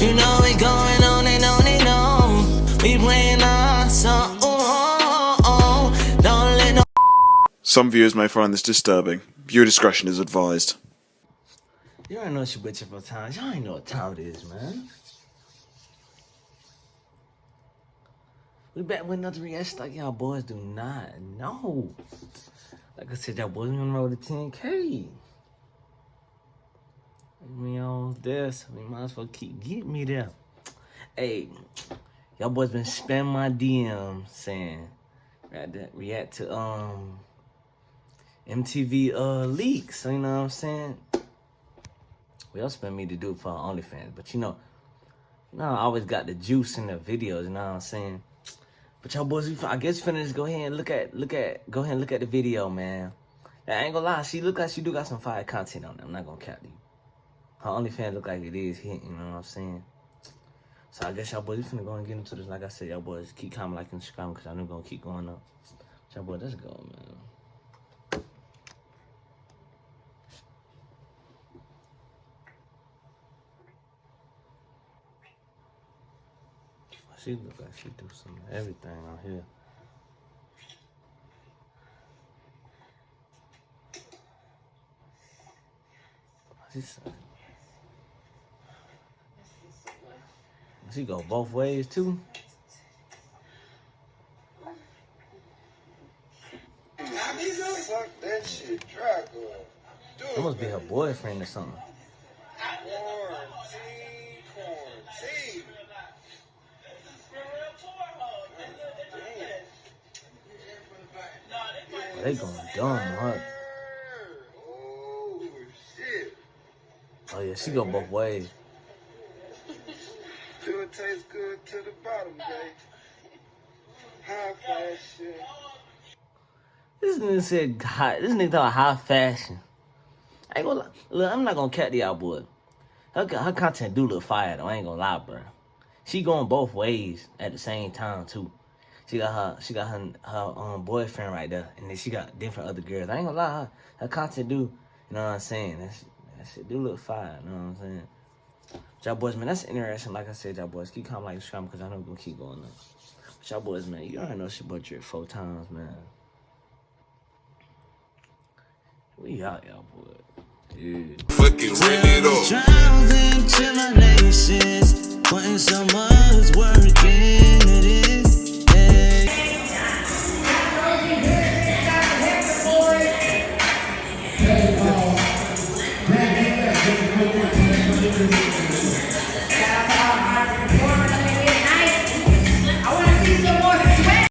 You know we going on and on and on. We playing our uh, song. Uh, uh, Don't let no. Some viewers may find this disturbing. Viewer discretion is advised. You already know it's your bitch for time. Y'all ain't know what time it is, man. We back with another reaction like y'all boys do not know. Like I said, y'all boys on the road to 10K. Me this, we might as well keep getting me there. Hey, y'all boys been spamming my DM saying react to, um MTV uh leaks. You know what I'm saying? We all spend me to do it for OnlyFans, but you know, you know, I always got the juice in the videos. You know what I'm saying? But y'all boys, I guess finna just go ahead and look at, look at, go ahead and look at the video, man. I ain't gonna lie, she look like she do got some fire content on it. I'm not gonna cap you. Her OnlyFans look like it is hitting, you know what I'm saying? So I guess y'all boys, we finna go and get into this. Like I said, y'all boys keep comment, like, and subscribe because I know gonna keep going up. Y'all boys, let's go, man. She look like she do some everything out here. She She go both ways too. Fuck that shit. That must be her boyfriend or something. Quarantine, quarantine. Oh, they going dumb, huh? Oh, shit. Oh yeah, she go both ways. Do it taste good to the bottom. High fashion. This nigga said high, this nigga talking high fashion. I ain't gonna lie. Look, I'm not gonna cat the out boy. Her, her content do look fire though. I ain't gonna lie, bro. She going both ways at the same time too. She got her, she got her, her um, boyfriend right there, and then she got different other girls. I ain't gonna lie, her, her content do, you know what I'm saying? That shit, that shit do look fire, you know what I'm saying? Y'all boys, man, that's interesting. Like I said, y'all boys, keep comment, like, subscribe, because I know we're gonna keep going up. But y'all boys, man, you already know she bought you four times, man. We out, y'all boys. Yeah. Fucking rip